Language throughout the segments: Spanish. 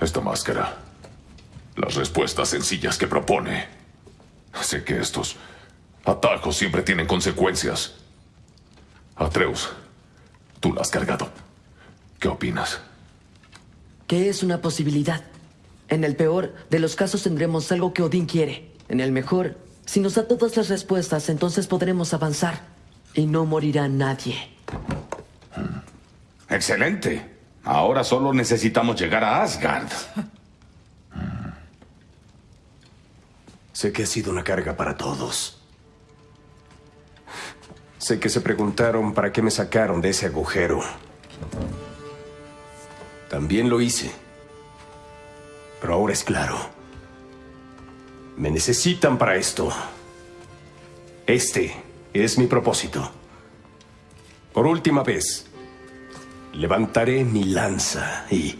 Esta máscara. Las respuestas sencillas que propone. Sé que estos atajos siempre tienen consecuencias. Atreus, tú la has cargado. ¿Qué opinas? Que es una posibilidad. En el peor de los casos tendremos algo que Odín quiere. En el mejor, si nos da todas las respuestas, entonces podremos avanzar. Y no morirá nadie. Excelente. Ahora solo necesitamos llegar a Asgard. Sé que ha sido una carga para todos. Sé que se preguntaron para qué me sacaron de ese agujero. También lo hice. Pero ahora es claro. Me necesitan para esto. Este es mi propósito. Por última vez, levantaré mi lanza y...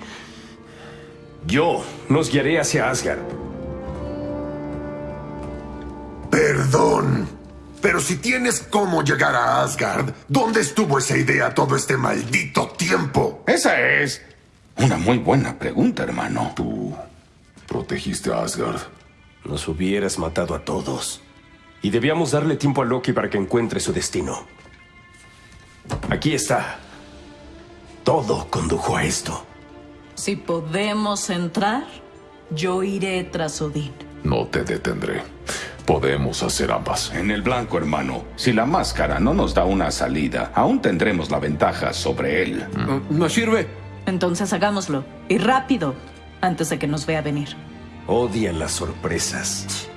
Yo nos guiaré hacia Asgard. Perdón. Pero si tienes cómo llegar a Asgard, ¿dónde estuvo esa idea todo este maldito tiempo? Esa es una muy buena pregunta, hermano. Tú protegiste a Asgard. Nos hubieras matado a todos. Y debíamos darle tiempo a Loki para que encuentre su destino. Aquí está. Todo condujo a esto. Si podemos entrar, yo iré tras Odín. No te detendré. Podemos hacer ambas. En el blanco, hermano. Si la máscara no nos da una salida, aún tendremos la ventaja sobre él. ¿No sirve? Entonces hagámoslo. Y rápido, antes de que nos vea venir. Odian las sorpresas.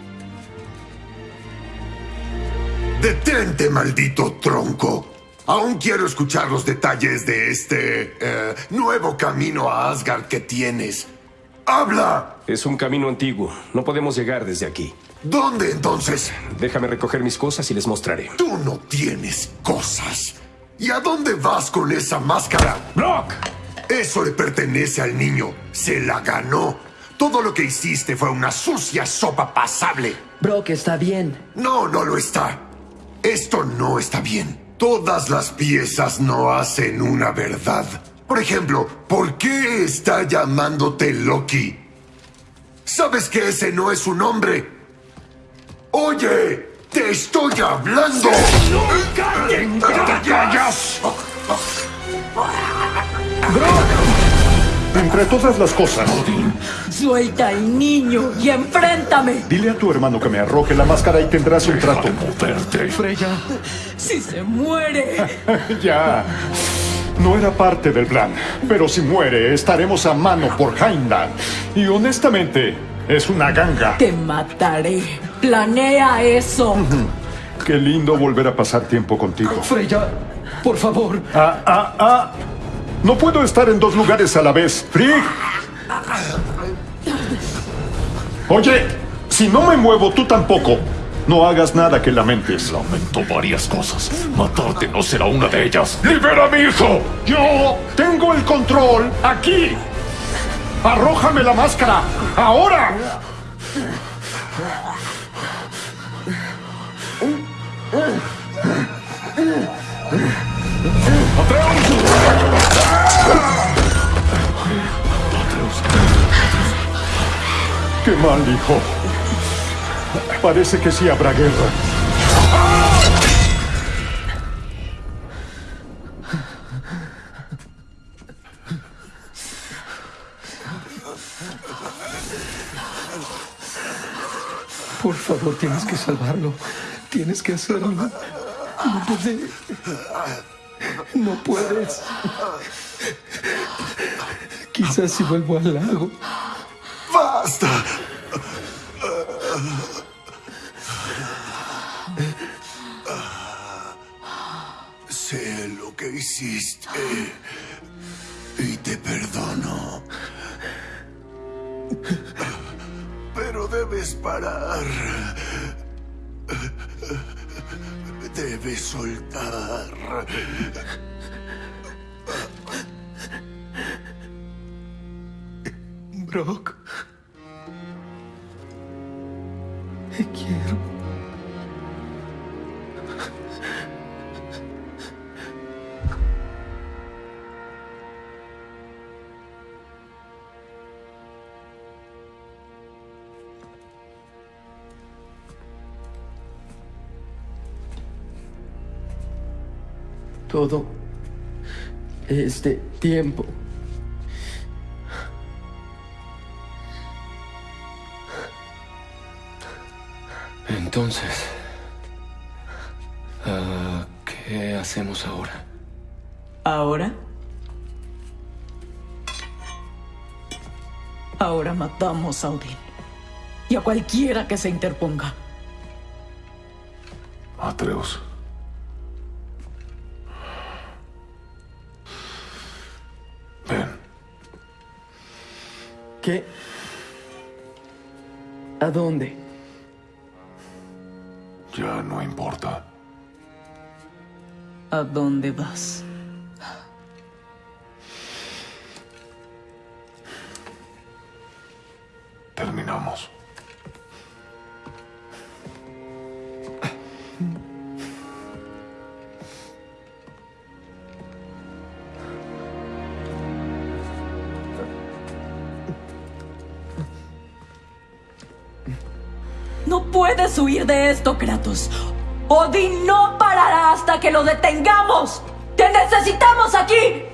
¡Detente, maldito tronco! Aún quiero escuchar los detalles de este eh, nuevo camino a Asgard que tienes. ¡Habla! Es un camino antiguo. No podemos llegar desde aquí. ¿Dónde entonces? Déjame recoger mis cosas y les mostraré. Tú no tienes cosas. ¿Y a dónde vas con esa máscara? ¡Brock! Eso le pertenece al niño. Se la ganó. Todo lo que hiciste fue una sucia sopa pasable. Brock está bien. No, no lo está. Esto no está bien. Todas las piezas no hacen una verdad. Por ejemplo, ¿por qué está llamándote Loki? ¿Sabes que ese no es su nombre? Oye, te estoy hablando. ¡Nunca te callas! Entre todas las cosas, Suelta al niño y enfréntame. dile a tu hermano que me arroje la máscara y tendrás un trato. Moverte. Freya. Si se muere. ya. No era parte del plan, pero si muere, estaremos a mano por Heimdall. Y honestamente, es una ganga. Te mataré. Planea eso. Qué lindo volver a pasar tiempo contigo. Freya, por favor. Ah, ah, ah. No puedo estar en dos lugares a la vez. Frigg. Oye, si no me muevo, tú tampoco. No hagas nada que lamentes. Lamento varias cosas. Matarte no será una de ellas. ¡Libera a mi hijo! Yo tengo el control aquí. Arrójame la máscara. Ahora. Qué mal, hijo. Parece que sí habrá guerra. Por favor, tienes que salvarlo. Tienes que hacerlo. No puede. No puedes. Quizás si vuelvo al lago. ¡Basta! Sé lo que hiciste y te perdono. Pero debes parar. Debes soltar. Brock. Quiero. Todo este tiempo. Entonces, ah, ¿qué hacemos ahora? ¿Ahora? Ahora matamos a Odín. Y a cualquiera que se interponga. Atreus. Ven. ¿Qué? ¿A dónde? Ya no importa. ¿A dónde vas? No puedes huir de esto, Kratos. Odín no parará hasta que lo detengamos. ¡Te necesitamos aquí!